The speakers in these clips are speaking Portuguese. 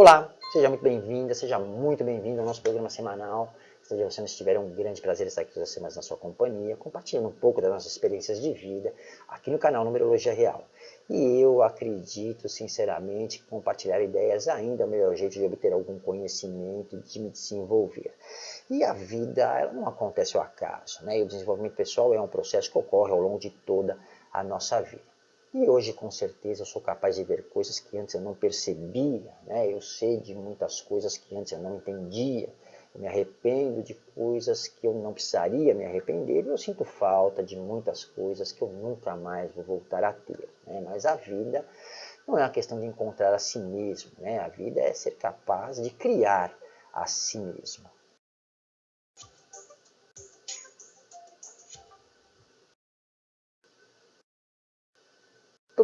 Olá, seja muito bem-vinda, seja muito bem-vindo ao nosso programa semanal. Se você não estiver, é um grande prazer estar aqui todas as semanas na sua companhia, compartilhando um pouco das nossas experiências de vida aqui no canal Numerologia Real. E eu acredito, sinceramente, que compartilhar ideias ainda é o melhor jeito de obter algum conhecimento, de me desenvolver. E a vida, ela não acontece ao acaso, né? E o desenvolvimento pessoal é um processo que ocorre ao longo de toda a nossa vida. E hoje, com certeza, eu sou capaz de ver coisas que antes eu não percebia, né? eu sei de muitas coisas que antes eu não entendia, eu me arrependo de coisas que eu não precisaria me arrepender e eu sinto falta de muitas coisas que eu nunca mais vou voltar a ter. Né? Mas a vida não é uma questão de encontrar a si mesmo, né? a vida é ser capaz de criar a si mesmo.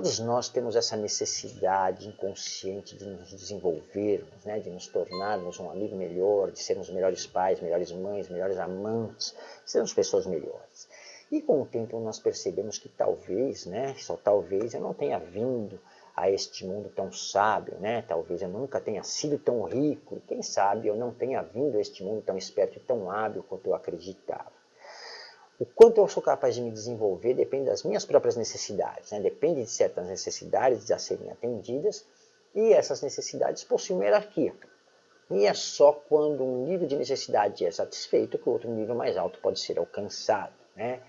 Todos nós temos essa necessidade inconsciente de nos desenvolvermos, né? de nos tornarmos um amigo melhor, de sermos melhores pais, melhores mães, melhores amantes, sermos pessoas melhores. E com o tempo nós percebemos que talvez, né, só talvez, eu não tenha vindo a este mundo tão sábio, né? talvez eu nunca tenha sido tão rico, quem sabe eu não tenha vindo a este mundo tão esperto e tão hábil quanto eu acreditava. O quanto eu sou capaz de me desenvolver depende das minhas próprias necessidades, né? depende de certas necessidades a serem atendidas e essas necessidades possuem uma hierarquia. E é só quando um nível de necessidade é satisfeito que o outro nível mais alto pode ser alcançado. Né?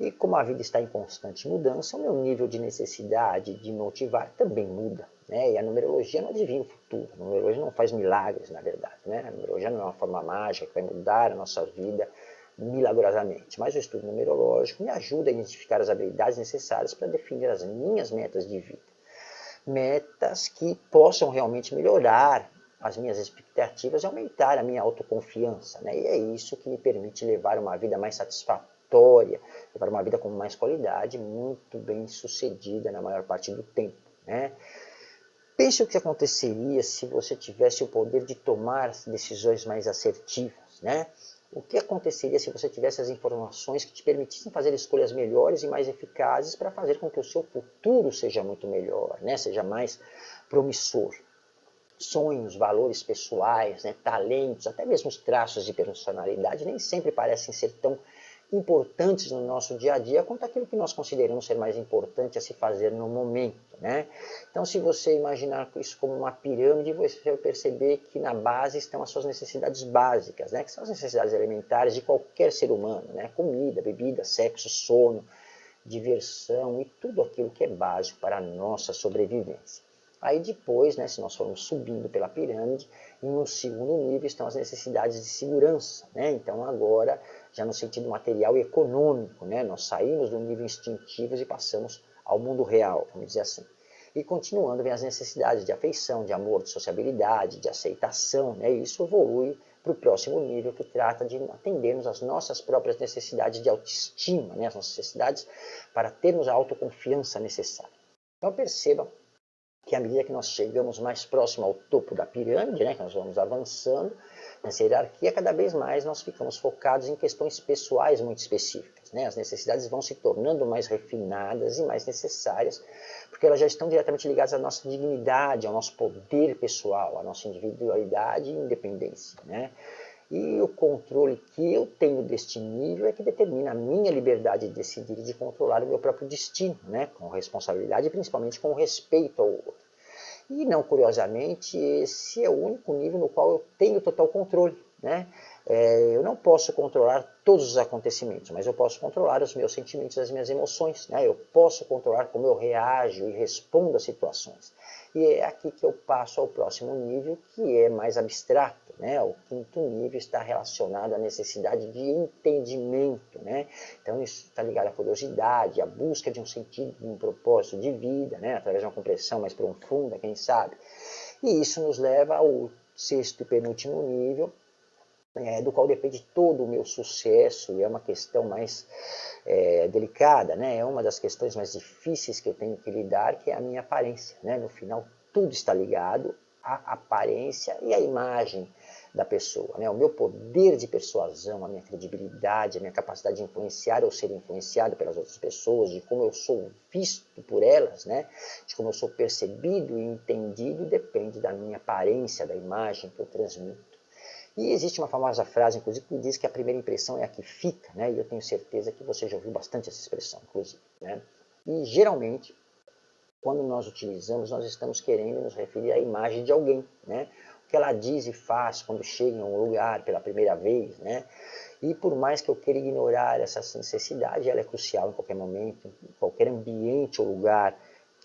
E como a vida está em constante mudança, o meu nível de necessidade de motivar também muda. Né? E a numerologia não adivinha o futuro, a numerologia não faz milagres, na verdade. Né? A numerologia não é uma forma mágica que vai mudar a nossa vida milagrosamente, mas o estudo numerológico me ajuda a identificar as habilidades necessárias para definir as minhas metas de vida. Metas que possam realmente melhorar as minhas expectativas e aumentar a minha autoconfiança. Né? E é isso que me permite levar uma vida mais satisfatória, levar uma vida com mais qualidade, muito bem sucedida na maior parte do tempo. Né? Pense o que aconteceria se você tivesse o poder de tomar decisões mais assertivas. Né? O que aconteceria se você tivesse as informações que te permitissem fazer escolhas melhores e mais eficazes para fazer com que o seu futuro seja muito melhor, né? seja mais promissor? Sonhos, valores pessoais, né? talentos, até mesmo os traços de personalidade nem sempre parecem ser tão importantes no nosso dia a dia quanto aquilo que nós consideramos ser mais importante a se fazer no momento. Né? Então, se você imaginar isso como uma pirâmide, você vai perceber que na base estão as suas necessidades básicas, né? que são as necessidades elementares de qualquer ser humano, né? comida, bebida, sexo, sono, diversão e tudo aquilo que é básico para a nossa sobrevivência. Aí depois, né, se nós formos subindo pela pirâmide, em um segundo nível estão as necessidades de segurança. Né? Então agora já no sentido material e econômico. Né? Nós saímos do nível instintivo e passamos ao mundo real, vamos dizer assim. E continuando vem as necessidades de afeição, de amor, de sociabilidade, de aceitação, né? e isso evolui para o próximo nível que trata de atendermos às nossas próprias necessidades de autoestima, né? as necessidades para termos a autoconfiança necessária. Então perceba que à medida que nós chegamos mais próximo ao topo da pirâmide, né, que nós vamos avançando, Nessa hierarquia, cada vez mais nós ficamos focados em questões pessoais muito específicas. Né? As necessidades vão se tornando mais refinadas e mais necessárias, porque elas já estão diretamente ligadas à nossa dignidade, ao nosso poder pessoal, à nossa individualidade e independência. Né? E o controle que eu tenho deste nível é que determina a minha liberdade de decidir e de controlar o meu próprio destino, né? com responsabilidade e principalmente com respeito ao outro. E não curiosamente, esse é o único nível no qual eu tenho total controle. Né? É, eu não posso controlar todos os acontecimentos, mas eu posso controlar os meus sentimentos, as minhas emoções. Né? Eu posso controlar como eu reajo e respondo às situações. E é aqui que eu passo ao próximo nível, que é mais abstrato. Né? O quinto nível está relacionado à necessidade de entendimento. Né? Então isso está ligado à curiosidade, à busca de um sentido, de um propósito de vida, né? através de uma compreensão mais profunda, quem sabe. E isso nos leva ao sexto e penúltimo nível, é, do qual depende todo o meu sucesso, e é uma questão mais é, delicada, né? é uma das questões mais difíceis que eu tenho que lidar, que é a minha aparência. Né? No final, tudo está ligado à aparência e à imagem da pessoa, né? o meu poder de persuasão, a minha credibilidade, a minha capacidade de influenciar ou ser influenciado pelas outras pessoas, de como eu sou visto por elas, né? de como eu sou percebido e entendido, depende da minha aparência, da imagem que eu transmito. E existe uma famosa frase, inclusive, que diz que a primeira impressão é a que fica, né? e eu tenho certeza que você já ouviu bastante essa expressão, inclusive. Né? E geralmente, quando nós utilizamos, nós estamos querendo nos referir à imagem de alguém, né? O que ela diz e faz quando chega em um lugar pela primeira vez, né? E por mais que eu queira ignorar essa necessidade, ela é crucial em qualquer momento, em qualquer ambiente ou lugar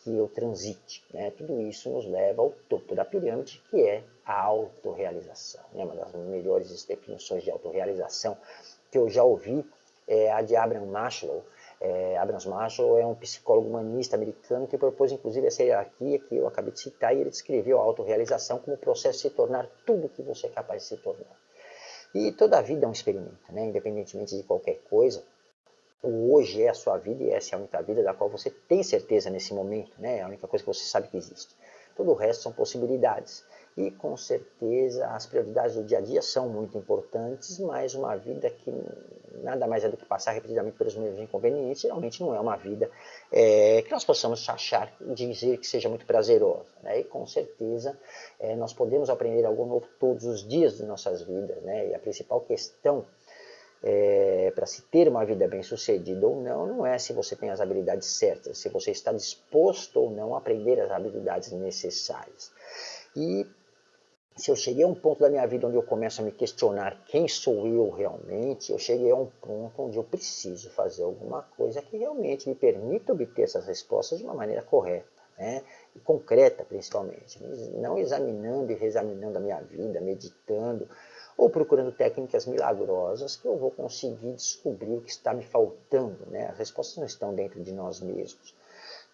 que eu transite. Né? Tudo isso nos leva ao topo da pirâmide, que é a autorrealização. Né? Uma das melhores definições de autorrealização que eu já ouvi é a de Abraham Maslow, é, Abrams Marshall é um psicólogo humanista americano que propôs inclusive essa hierarquia que eu acabei de citar e ele descreveu a autorrealização como o processo de se tornar tudo que você é capaz de se tornar. E toda a vida é um experimento, né? independentemente de qualquer coisa. O hoje é a sua vida e essa é a única vida da qual você tem certeza nesse momento, né? é a única coisa que você sabe que existe. Todo o resto são possibilidades. E com certeza as prioridades do dia a dia são muito importantes, mas uma vida que nada mais é do que passar repetidamente pelos mesmos inconvenientes, geralmente não é uma vida é, que nós possamos achar, dizer que seja muito prazerosa. Né? E com certeza é, nós podemos aprender algo novo todos os dias de nossas vidas. Né? E a principal questão é, para se ter uma vida bem sucedida ou não, não é se você tem as habilidades certas, se você está disposto ou não a aprender as habilidades necessárias. E se eu cheguei a um ponto da minha vida onde eu começo a me questionar quem sou eu realmente, eu cheguei a um ponto onde eu preciso fazer alguma coisa que realmente me permita obter essas respostas de uma maneira correta, né? e concreta principalmente, não examinando e reexaminando a minha vida, meditando, ou procurando técnicas milagrosas que eu vou conseguir descobrir o que está me faltando. Né? As respostas não estão dentro de nós mesmos.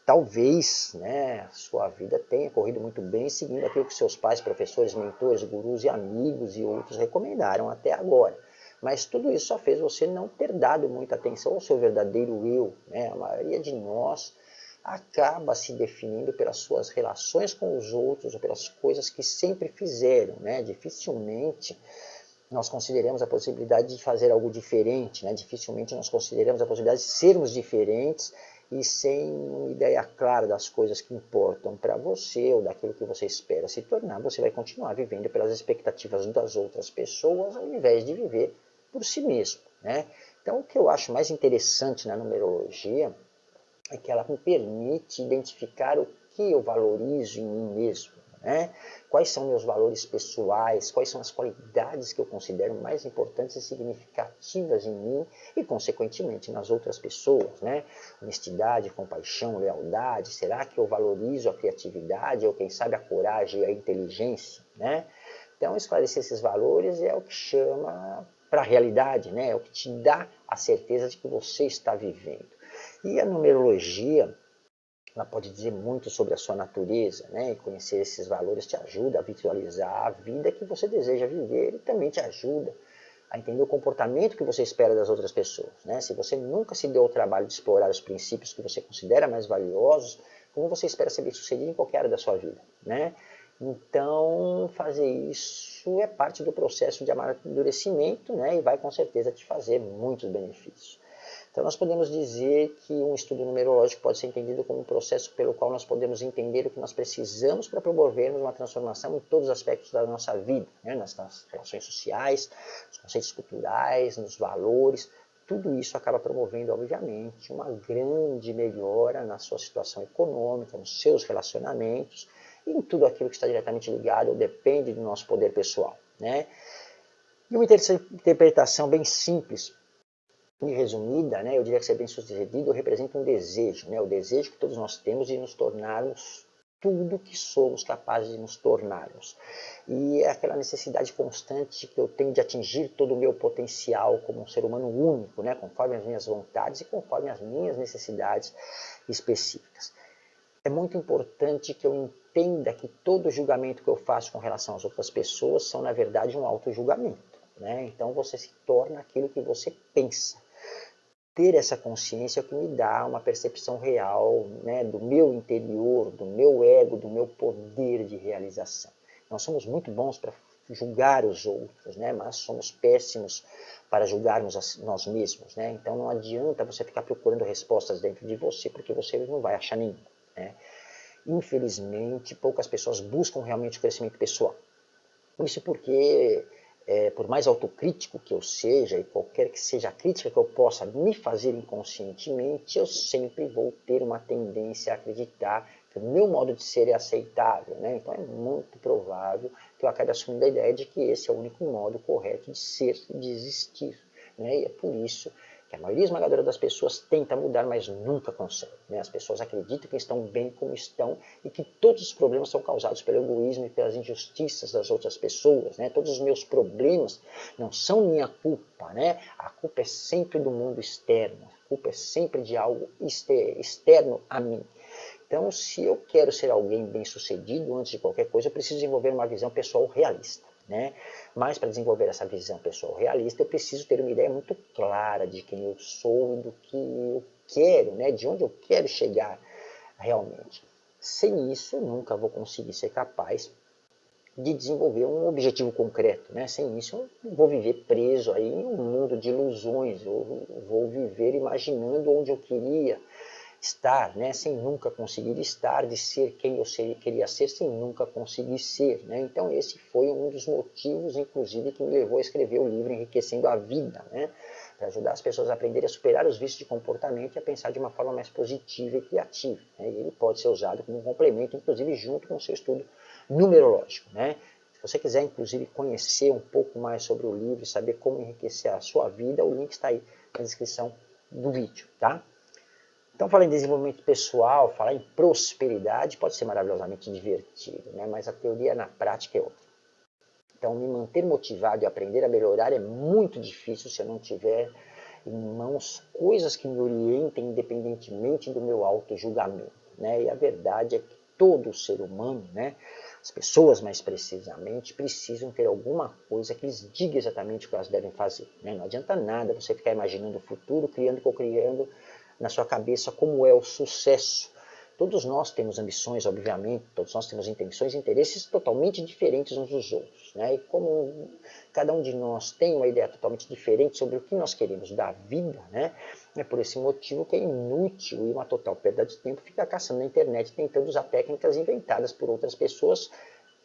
Talvez né, sua vida tenha corrido muito bem seguindo aquilo que seus pais, professores, mentores, gurus e amigos e outros recomendaram até agora. Mas tudo isso só fez você não ter dado muita atenção ao seu verdadeiro eu. Né? A maioria de nós acaba se definindo pelas suas relações com os outros ou pelas coisas que sempre fizeram. Né? Dificilmente nós consideramos a possibilidade de fazer algo diferente, né? dificilmente nós consideramos a possibilidade de sermos diferentes e sem uma ideia clara das coisas que importam para você ou daquilo que você espera se tornar, você vai continuar vivendo pelas expectativas das outras pessoas ao invés de viver por si mesmo. Né? Então, o que eu acho mais interessante na numerologia é que ela me permite identificar o que eu valorizo em mim mesmo. Né? Quais são meus valores pessoais, quais são as qualidades que eu considero mais importantes e significativas em mim e, consequentemente, nas outras pessoas. Né? Honestidade, compaixão, lealdade, será que eu valorizo a criatividade ou, quem sabe, a coragem e a inteligência? Né? Então, esclarecer esses valores é o que chama para a realidade, né? é o que te dá a certeza de que você está vivendo. E a numerologia ela pode dizer muito sobre a sua natureza, né? E conhecer esses valores te ajuda a visualizar a vida que você deseja viver e também te ajuda a entender o comportamento que você espera das outras pessoas, né? Se você nunca se deu o trabalho de explorar os princípios que você considera mais valiosos, como você espera ser bem-sucedido em qualquer área da sua vida, né? Então, fazer isso é parte do processo de amadurecimento, né? E vai com certeza te fazer muitos benefícios. Então nós podemos dizer que um estudo numerológico pode ser entendido como um processo pelo qual nós podemos entender o que nós precisamos para promovermos uma transformação em todos os aspectos da nossa vida, né? nas, nas relações sociais, nos conceitos culturais, nos valores, tudo isso acaba promovendo, obviamente, uma grande melhora na sua situação econômica, nos seus relacionamentos e em tudo aquilo que está diretamente ligado ou depende do nosso poder pessoal. Né? E uma interpretação bem simples resumida, né, eu diria que ser bem sucedido representa um desejo, né, o desejo que todos nós temos de nos tornarmos tudo que somos capazes de nos tornarmos. E é aquela necessidade constante que eu tenho de atingir todo o meu potencial como um ser humano único, né, conforme as minhas vontades e conforme as minhas necessidades específicas. É muito importante que eu entenda que todo julgamento que eu faço com relação às outras pessoas são, na verdade, um auto-julgamento. Né? Então você se torna aquilo que você pensa ter essa consciência que me dá uma percepção real né, do meu interior, do meu ego, do meu poder de realização. Nós somos muito bons para julgar os outros, né? mas somos péssimos para julgarmos nós mesmos. Né? Então não adianta você ficar procurando respostas dentro de você, porque você não vai achar nenhuma. Né? Infelizmente, poucas pessoas buscam realmente o crescimento pessoal. Isso porque, é, por mais autocrítico que eu seja, e qualquer que seja a crítica que eu possa me fazer inconscientemente, eu sempre vou ter uma tendência a acreditar que o meu modo de ser é aceitável. Né? Então é muito provável que eu acabe assumindo a ideia de que esse é o único modo correto de ser e de existir. Né? E é por isso que a maioria esmagadora das pessoas tenta mudar, mas nunca consegue. Né? As pessoas acreditam que estão bem como estão e que todos os problemas são causados pelo egoísmo e pelas injustiças das outras pessoas. Né? Todos os meus problemas não são minha culpa. Né? A culpa é sempre do mundo externo. A culpa é sempre de algo externo a mim. Então, se eu quero ser alguém bem-sucedido, antes de qualquer coisa, eu preciso desenvolver uma visão pessoal realista. Né? Mas para desenvolver essa visão pessoal realista, eu preciso ter uma ideia muito clara de quem eu sou e do que eu quero, né? de onde eu quero chegar realmente. Sem isso, eu nunca vou conseguir ser capaz de desenvolver um objetivo concreto. Né? Sem isso, eu vou viver preso aí em um mundo de ilusões, eu vou viver imaginando onde eu queria estar, né, sem nunca conseguir estar, de ser quem eu seria, queria ser, sem nunca conseguir ser. Né? Então esse foi um dos motivos, inclusive, que me levou a escrever o livro Enriquecendo a Vida, né? para ajudar as pessoas a aprenderem a superar os vícios de comportamento e a pensar de uma forma mais positiva e criativa. Né? E ele pode ser usado como um complemento, inclusive junto com o seu estudo numerológico. Né? Se você quiser, inclusive, conhecer um pouco mais sobre o livro e saber como enriquecer a sua vida, o link está aí na descrição do vídeo, tá? Então, falar em desenvolvimento pessoal, falar em prosperidade pode ser maravilhosamente divertido, né? mas a teoria na prática é outra. Então, me manter motivado e aprender a melhorar é muito difícil se eu não tiver em mãos coisas que me orientem independentemente do meu auto-julgamento. Né? E a verdade é que todo ser humano, né, as pessoas mais precisamente, precisam ter alguma coisa que lhes diga exatamente o que elas devem fazer. Né? Não adianta nada você ficar imaginando o futuro, criando, co-criando na sua cabeça como é o sucesso. Todos nós temos ambições, obviamente, todos nós temos intenções e interesses totalmente diferentes uns dos outros. Né? E como cada um de nós tem uma ideia totalmente diferente sobre o que nós queremos da vida, né? é por esse motivo que é inútil e uma total perda de tempo ficar caçando na internet tentando usar técnicas inventadas por outras pessoas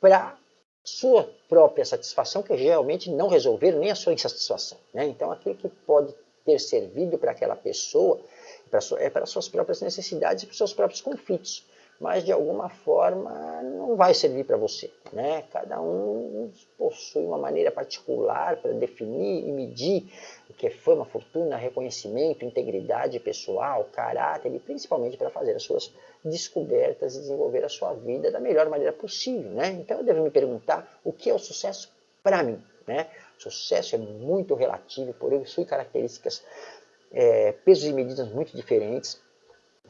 para sua própria satisfação, que geralmente não resolveram nem a sua insatisfação. Né? Então, aquilo que pode ter servido para aquela pessoa é para suas próprias necessidades e para seus próprios conflitos. Mas, de alguma forma, não vai servir para você. Né? Cada um possui uma maneira particular para definir e medir o que é fama, fortuna, reconhecimento, integridade pessoal, caráter e principalmente para fazer as suas descobertas e desenvolver a sua vida da melhor maneira possível. Né? Então, eu devo me perguntar o que é o sucesso para mim. Né? Sucesso é muito relativo, por isso características é, pesos e medidas muito diferentes,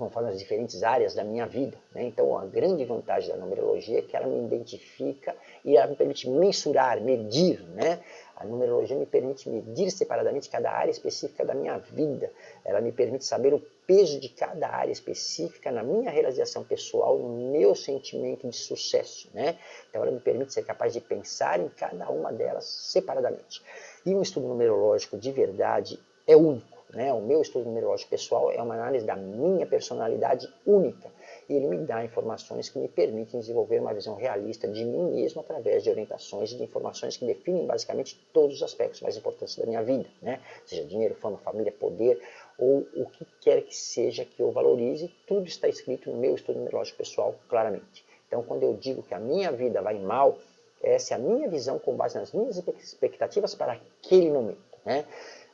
conforme as diferentes áreas da minha vida. Né? Então, a grande vantagem da numerologia é que ela me identifica e ela me permite mensurar, medir. Né? A numerologia me permite medir separadamente cada área específica da minha vida. Ela me permite saber o peso de cada área específica na minha realização pessoal, no meu sentimento de sucesso. Né? Então, ela me permite ser capaz de pensar em cada uma delas separadamente. E um estudo numerológico de verdade é único. Né? O meu estudo numerológico pessoal é uma análise da minha personalidade única e ele me dá informações que me permitem desenvolver uma visão realista de mim mesmo através de orientações e de informações que definem basicamente todos os aspectos mais importantes da minha vida, né? seja dinheiro, fama, família, poder ou o que quer que seja que eu valorize, tudo está escrito no meu estudo numerológico pessoal claramente. Então, quando eu digo que a minha vida vai mal, essa é a minha visão com base nas minhas expectativas para aquele momento. Né?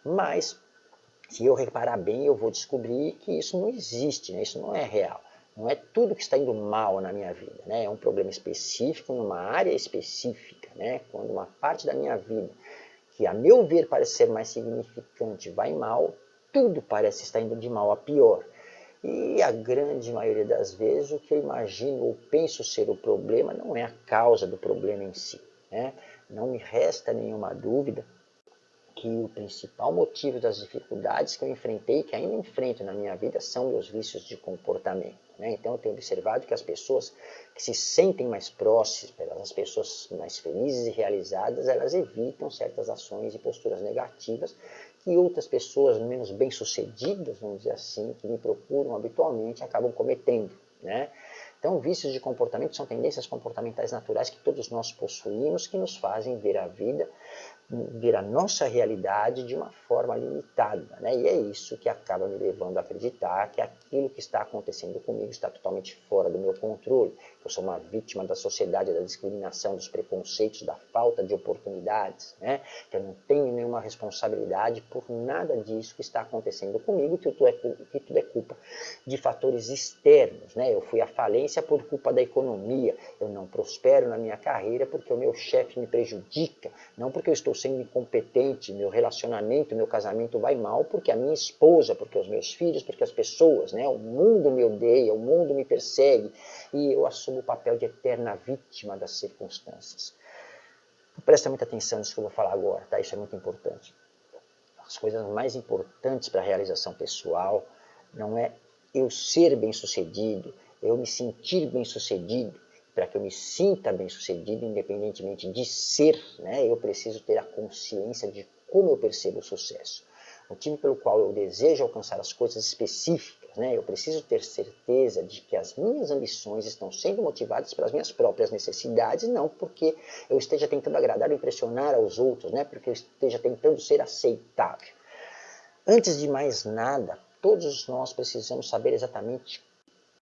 Mas se eu reparar bem, eu vou descobrir que isso não existe, né? isso não é real. Não é tudo que está indo mal na minha vida. Né? É um problema específico, numa área específica. Né? Quando uma parte da minha vida, que a meu ver parece ser mais significante, vai mal, tudo parece estar indo de mal a pior. E a grande maioria das vezes, o que eu imagino ou penso ser o problema não é a causa do problema em si. Né? Não me resta nenhuma dúvida que o principal motivo das dificuldades que eu enfrentei, que ainda enfrento na minha vida, são meus vícios de comportamento. Né? Então eu tenho observado que as pessoas que se sentem mais próximas, as pessoas mais felizes e realizadas, elas evitam certas ações e posturas negativas que outras pessoas menos bem-sucedidas, vamos dizer assim, que me procuram habitualmente, acabam cometendo. Né? Então, vícios de comportamento são tendências comportamentais naturais que todos nós possuímos, que nos fazem ver a vida ver a nossa realidade de uma forma limitada. Né? E é isso que acaba me levando a acreditar que aquilo que está acontecendo comigo está totalmente fora do meu controle. Eu sou uma vítima da sociedade, da discriminação, dos preconceitos, da falta de oportunidades. Né? Que eu não tenho nenhuma responsabilidade por nada disso que está acontecendo comigo, que tudo é, que tudo é culpa de fatores externos. Né? Eu fui à falência por culpa da economia. Eu não prospero na minha carreira porque o meu chefe me prejudica, não porque eu estou sendo incompetente, meu relacionamento, meu casamento vai mal porque a minha esposa, porque os meus filhos, porque as pessoas, né? O mundo me odeia, o mundo me persegue e eu assumo o papel de eterna vítima das circunstâncias. Presta muita atenção nisso que eu vou falar agora, tá? Isso é muito importante. As coisas mais importantes para a realização pessoal não é eu ser bem-sucedido, eu me sentir bem-sucedido, para que eu me sinta bem sucedido, independentemente de ser, né, eu preciso ter a consciência de como eu percebo o sucesso. O motivo pelo qual eu desejo alcançar as coisas específicas, né, eu preciso ter certeza de que as minhas ambições estão sendo motivadas pelas minhas próprias necessidades, não porque eu esteja tentando agradar ou impressionar aos outros, né, porque eu esteja tentando ser aceitável. Antes de mais nada, todos nós precisamos saber exatamente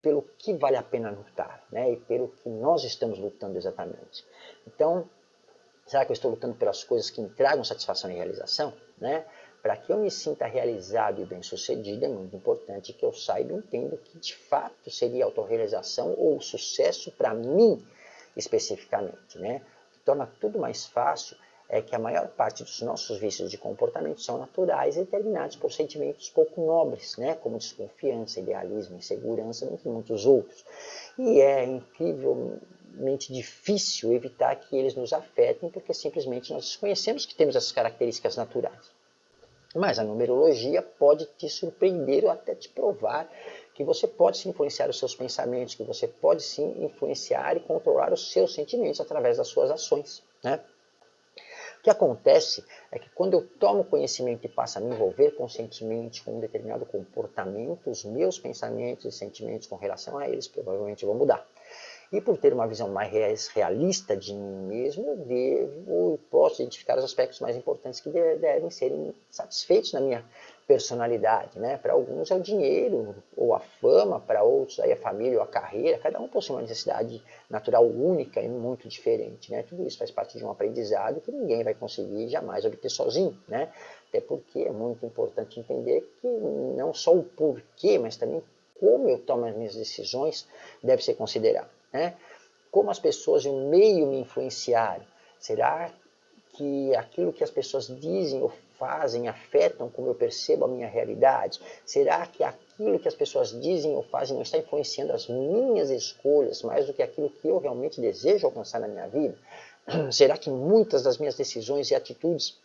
pelo que vale a pena lutar, né? E pelo que nós estamos lutando exatamente. Então, será que eu estou lutando pelas coisas que me tragam satisfação e realização, né? Para que eu me sinta realizado e bem-sucedido, é muito importante que eu saiba e entenda que de fato seria autorrealização ou sucesso para mim especificamente, né? O que torna tudo mais fácil é que a maior parte dos nossos vícios de comportamento são naturais e determinados por sentimentos pouco nobres, né, como desconfiança, idealismo, insegurança, entre muitos outros. E é incrivelmente difícil evitar que eles nos afetem, porque simplesmente nós desconhecemos que temos essas características naturais. Mas a numerologia pode te surpreender ou até te provar que você pode se influenciar os seus pensamentos, que você pode sim influenciar e controlar os seus sentimentos através das suas ações. Né? O que acontece é que quando eu tomo conhecimento e passo a me envolver conscientemente com um determinado comportamento, os meus pensamentos e sentimentos com relação a eles provavelmente vão mudar. E por ter uma visão mais realista de mim mesmo, devo posso identificar os aspectos mais importantes que devem serem satisfeitos na minha personalidade. Né? Para alguns é o dinheiro ou a fama, para outros aí a família ou a carreira. Cada um possui uma necessidade natural única e muito diferente. Né? Tudo isso faz parte de um aprendizado que ninguém vai conseguir jamais obter sozinho. Né? Até porque é muito importante entender que não só o porquê, mas também como eu tomo as minhas decisões deve ser considerado. Né? Como as pessoas e o meio me influenciaram? Será que aquilo que as pessoas dizem ou fazem afetam como eu percebo a minha realidade? Será que aquilo que as pessoas dizem ou fazem não está influenciando as minhas escolhas mais do que aquilo que eu realmente desejo alcançar na minha vida? Será que muitas das minhas decisões e atitudes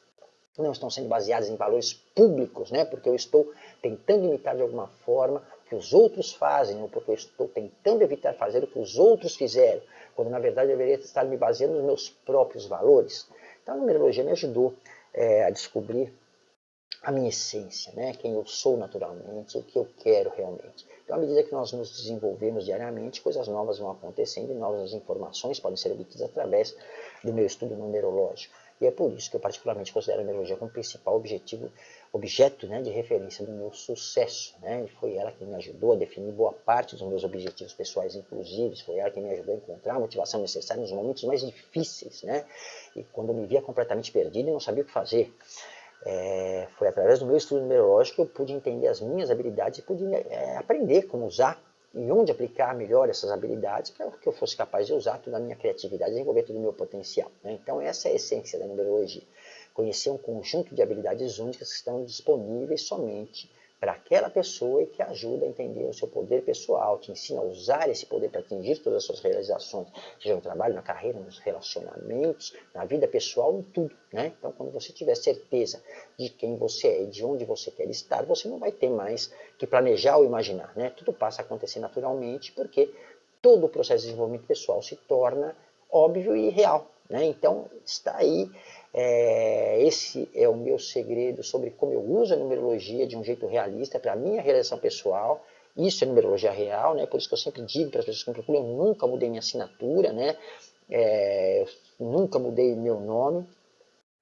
não estão sendo baseadas em valores públicos, né? porque eu estou tentando imitar de alguma forma que os outros fazem, ou porque eu estou tentando evitar fazer o que os outros fizeram, quando na verdade eu deveria estar me baseando nos meus próprios valores. Então a numerologia me ajudou é, a descobrir a minha essência, né? quem eu sou naturalmente, o que eu quero realmente. Então, à medida que nós nos desenvolvemos diariamente, coisas novas vão acontecendo e novas informações podem ser obtidas através do meu estudo numerológico. E é por isso que eu particularmente considero a numerologia como principal objetivo, objeto né, de referência do meu sucesso. Né? E foi ela que me ajudou a definir boa parte dos meus objetivos pessoais, inclusive. Foi ela que me ajudou a encontrar a motivação necessária nos momentos mais difíceis. Né? E quando eu me via completamente perdido e não sabia o que fazer. É, foi através do meu estudo numerológico que eu pude entender as minhas habilidades e pude é, aprender como usar e onde aplicar melhor essas habilidades para que eu fosse capaz de usar toda a minha criatividade e desenvolver todo o meu potencial. Né? Então essa é a essência da numerologia. Conhecer um conjunto de habilidades únicas que estão disponíveis somente para aquela pessoa e que ajuda a entender o seu poder pessoal, te ensina a usar esse poder para atingir todas as suas realizações, seja no trabalho, na carreira, nos relacionamentos, na vida pessoal, em tudo. Né? Então, quando você tiver certeza de quem você é e de onde você quer estar, você não vai ter mais que planejar ou imaginar. Né? Tudo passa a acontecer naturalmente, porque todo o processo de desenvolvimento pessoal se torna óbvio e real. Né? Então, está aí é, esse é o meu segredo sobre como eu uso a numerologia de um jeito realista para a minha realização pessoal. Isso é numerologia real, né? por isso que eu sempre digo para as pessoas que me procuram, eu nunca mudei minha assinatura, né? É, nunca mudei meu nome,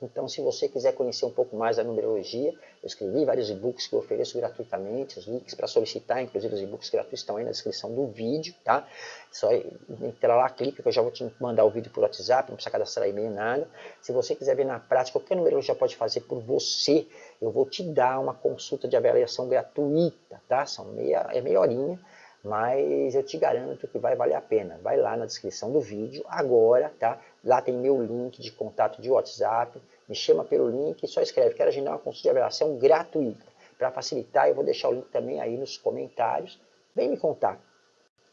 então, se você quiser conhecer um pouco mais da numerologia, eu escrevi vários e-books que eu ofereço gratuitamente, os links para solicitar, inclusive os e-books gratuitos estão aí na descrição do vídeo, tá? Só entrar lá, clica que eu já vou te mandar o vídeo por WhatsApp, não precisa cadastrar e-mail, nada. Se você quiser ver na prática o que a numerologia pode fazer por você, eu vou te dar uma consulta de avaliação gratuita, tá? São meia, é meia horinha, mas eu te garanto que vai valer a pena. Vai lá na descrição do vídeo agora, tá? Lá tem meu link de contato de WhatsApp, me chama pelo link e só escreve, quero agendar uma consulta de avaliação gratuita. Para facilitar, eu vou deixar o link também aí nos comentários. Vem me contar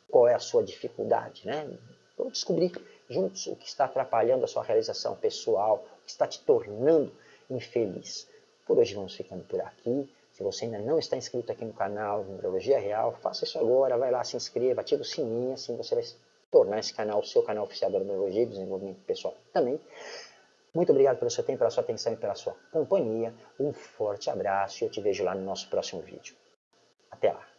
qual é a sua dificuldade, né? Vamos descobrir juntos o que está atrapalhando a sua realização pessoal, o que está te tornando infeliz. Por hoje vamos ficando por aqui. Se você ainda não está inscrito aqui no canal Numerologia Real, faça isso agora, vai lá, se inscreva, ativa o sininho, assim você vai tornar esse canal o seu canal oficial da Numerologia e Desenvolvimento Pessoal também. Muito obrigado pelo seu tempo, pela sua atenção e pela sua companhia. Um forte abraço e eu te vejo lá no nosso próximo vídeo. Até lá!